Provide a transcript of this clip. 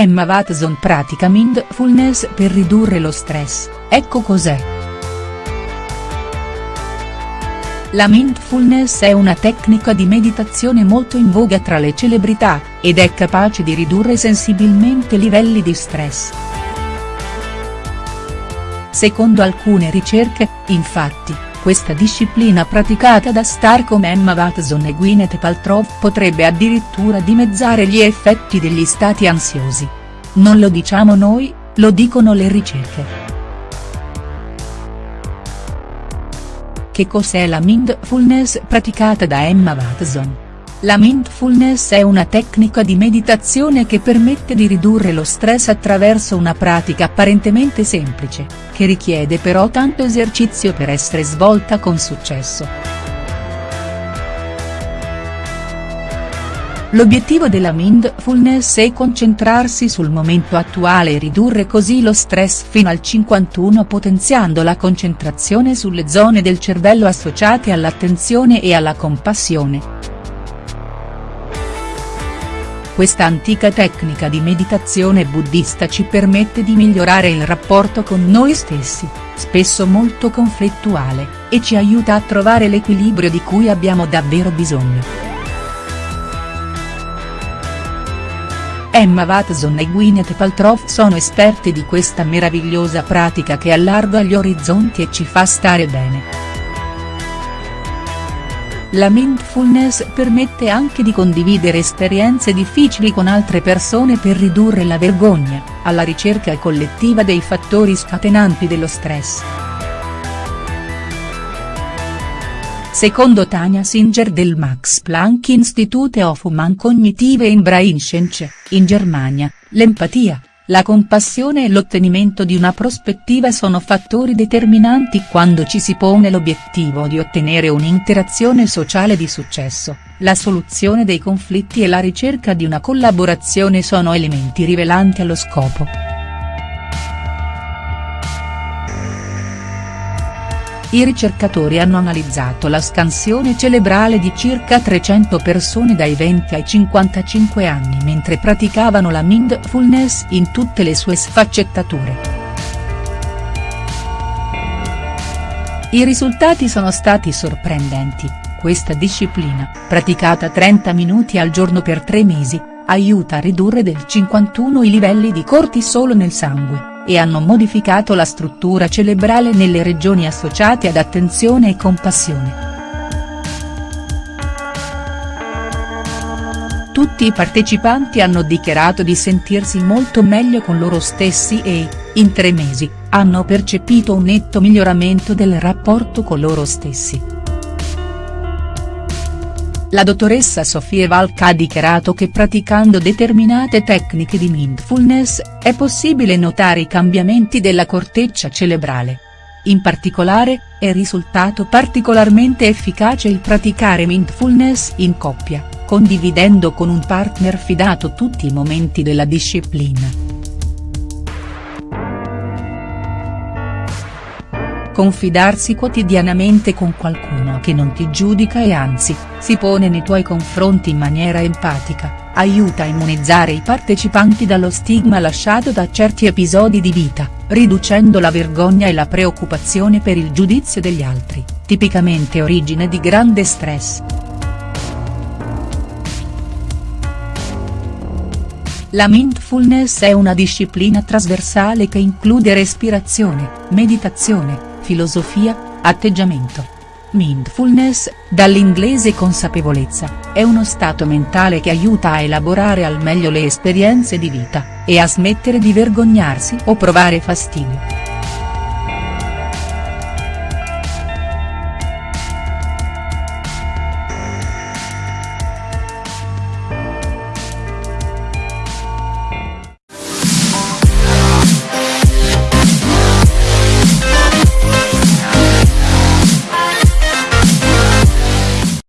Emma Watson pratica mindfulness per ridurre lo stress, ecco cos'è. La mindfulness è una tecnica di meditazione molto in voga tra le celebrità, ed è capace di ridurre sensibilmente livelli di stress. Secondo alcune ricerche, infatti, questa disciplina praticata da star come Emma Watson e Gwyneth Paltrow potrebbe addirittura dimezzare gli effetti degli stati ansiosi. Non lo diciamo noi, lo dicono le ricerche. Che cos'è la mindfulness praticata da Emma Watson?. La mindfulness è una tecnica di meditazione che permette di ridurre lo stress attraverso una pratica apparentemente semplice, che richiede però tanto esercizio per essere svolta con successo. L'obiettivo della mindfulness è concentrarsi sul momento attuale e ridurre così lo stress fino al 51 potenziando la concentrazione sulle zone del cervello associate all'attenzione e alla compassione. Questa antica tecnica di meditazione buddista ci permette di migliorare il rapporto con noi stessi, spesso molto conflittuale, e ci aiuta a trovare l'equilibrio di cui abbiamo davvero bisogno. Emma Watson e Gwyneth Paltrow sono esperte di questa meravigliosa pratica che allarga gli orizzonti e ci fa stare bene. La mindfulness permette anche di condividere esperienze difficili con altre persone per ridurre la vergogna, alla ricerca collettiva dei fattori scatenanti dello stress. Secondo Tania Singer del Max Planck Institute of Human Cognitive and Brain Science, in Germania, l'empatia, la compassione e l'ottenimento di una prospettiva sono fattori determinanti quando ci si pone l'obiettivo di ottenere un'interazione sociale di successo, la soluzione dei conflitti e la ricerca di una collaborazione sono elementi rivelanti allo scopo. I ricercatori hanno analizzato la scansione cerebrale di circa 300 persone dai 20 ai 55 anni mentre praticavano la mindfulness in tutte le sue sfaccettature. I risultati sono stati sorprendenti, questa disciplina, praticata 30 minuti al giorno per 3 mesi, aiuta a ridurre del 51 i livelli di cortisolo nel sangue e hanno modificato la struttura cerebrale nelle regioni associate ad attenzione e compassione. Tutti i partecipanti hanno dichiarato di sentirsi molto meglio con loro stessi e, in tre mesi, hanno percepito un netto miglioramento del rapporto con loro stessi. La dottoressa Sofie Valk ha dichiarato che praticando determinate tecniche di mindfulness, è possibile notare i cambiamenti della corteccia cerebrale. In particolare, è risultato particolarmente efficace il praticare mindfulness in coppia, condividendo con un partner fidato tutti i momenti della disciplina. Confidarsi quotidianamente con qualcuno che non ti giudica e anzi, si pone nei tuoi confronti in maniera empatica, aiuta a immunizzare i partecipanti dallo stigma lasciato da certi episodi di vita, riducendo la vergogna e la preoccupazione per il giudizio degli altri, tipicamente origine di grande stress. La mindfulness è una disciplina trasversale che include respirazione, meditazione, filosofia, atteggiamento. Mindfulness, dall'inglese consapevolezza, è uno stato mentale che aiuta a elaborare al meglio le esperienze di vita, e a smettere di vergognarsi o provare fastidio.